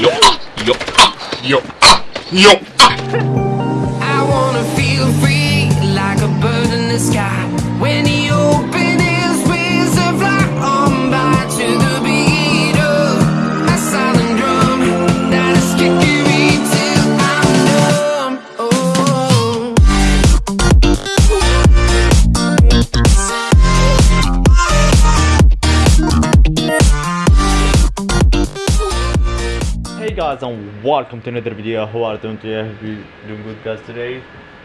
Yo, yo, ah, yo, guys and welcome to another video. How are you doing today? You doing good guys today.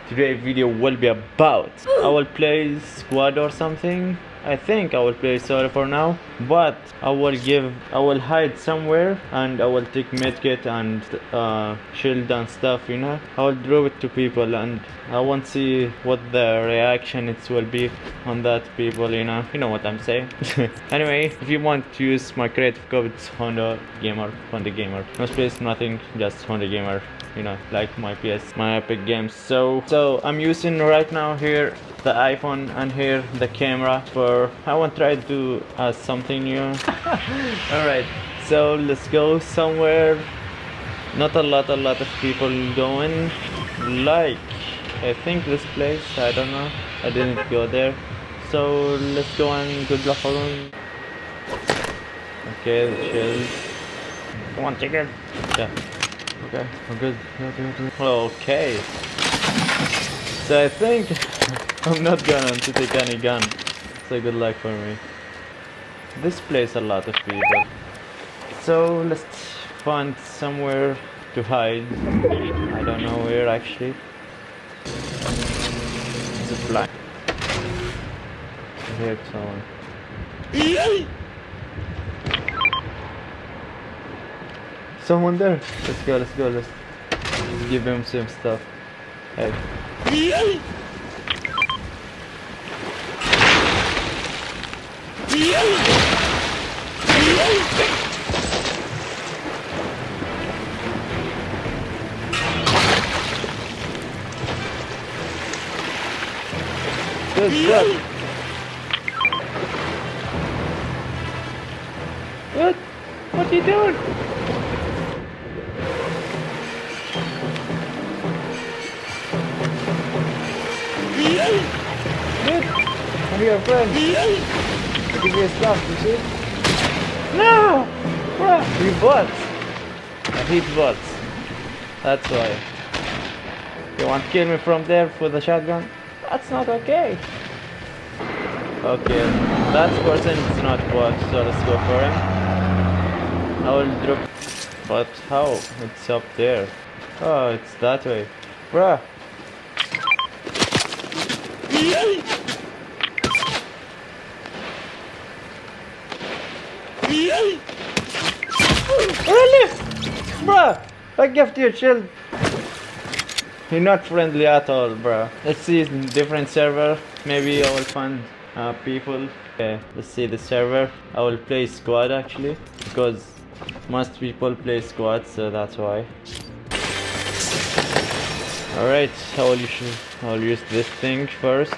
Today video will be about I will play squad or something. I think I will play solo for now, but I will give I will hide somewhere and I will take medkit and uh, shield and stuff. You know, I will drop it to people and I want to see what the reaction it will be on that people. You know, you know what I'm saying. anyway, if you want to use my creative code, it's Honda Gamer, Honda Gamer. No space, nothing, just Honda Gamer you know like my ps my epic games so so i'm using right now here the iphone and here the camera for i want to try to do uh, something new. All right so let's go somewhere. Not a lot a lot of people going. Like i think this place i don't know. I didn't go there. So let's go and good luck everyone okay chill come on chicken. Yeah. Okay, we're good. Okay. So I think I'm not gonna to take any gun. So good luck for me. This place a lot of people. So let's find somewhere to hide. I don't know where actually. It's a. I hear someone. Someone there. Let's go, let's go, let's give him some stuff. Hey. Good, good. What? What are you doing? Dude, I'm your friend. You you see? No! Bruh, bots. I bots. That's why. You want to kill me from there with a shotgun? That's not okay. Okay, that person is not bot, so let's go for him. I will drop... But how? It's up there. Oh, it's that way. Bruh, Really? Bruh, I give you a shield. You're not friendly at all, bruh. Let's see different server. Maybe I will find uh, people. Okay, let's see the server. I will play squad actually because most people play squad, so that's why. Alright, I will, use, I will use this thing first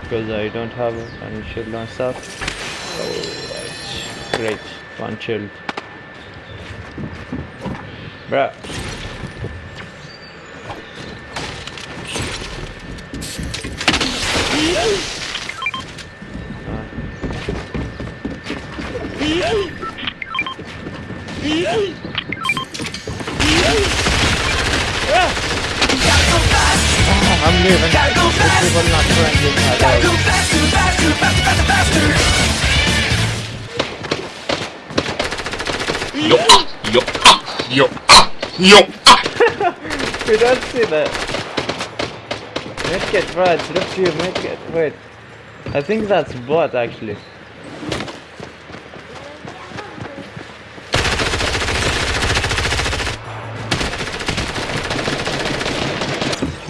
because I don't have any shield and stuff. Great, one shield. Bruh. I'm leaving. This people not friendly. Yo, ah, yo, ah, yo, ah, yo, ah. You don't see that. Let's Medkit, right, drop you, medkit, wait. I think that's bot actually.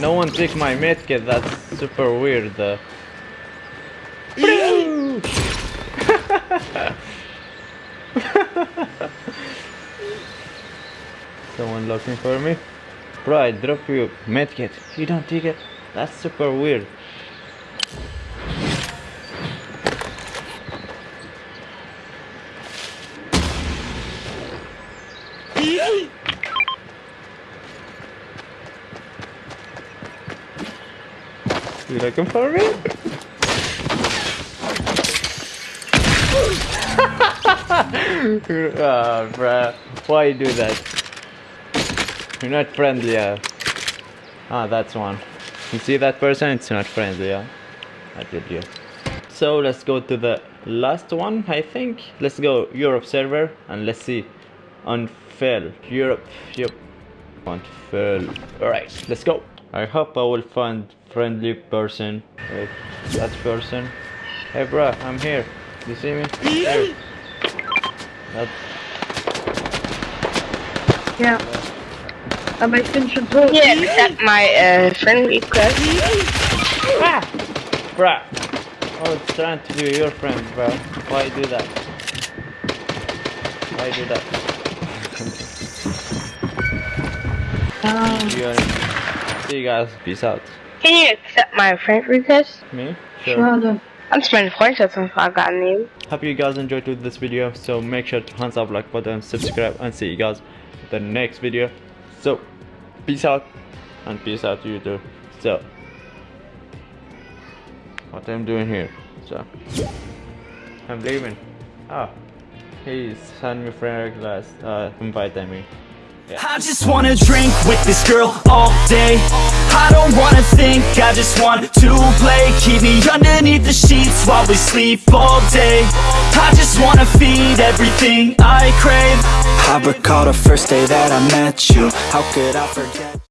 No one took my medkit, that's super weird. Uh. Someone looking for me? Bro, I drop you medkit. You don't take it? That's super weird. You looking for me? Ah, bruh. Why you do that? You're not friendly, yeah. Ah, that's one. You see that person? It's not friendly, yeah. I did you. So let's go to the last one, I think. Let's go Europe server and let's see. Unfail. Europe. Yep. Unfail. Alright, let's go. I hope I will find friendly person. Wait, that person. Hey bruh, I'm here. You see me? Here. That Yeah. Am I finished with Yeah, accept my uh, friend request. Bruh! I was trying to be your friend, bro. Why do that? Why do that? Ah, See you, see you guys. Peace out. Can you accept my friend request? Me? Sure. sure if I got new. Hope you guys enjoyed this video. So make sure to hands up like button, subscribe, and see you guys in the next video. So, peace out, and peace out to you too. So, what I'm doing here? So, I'm leaving. Oh, he's sending me friend request. Uh, invite me. I just wanna drink with this girl all day. I don't wanna think, I just want to play. Keep me underneath the sheets while we sleep all day. I just wanna feed everything I crave. I recall the first day that I met you. How could I forget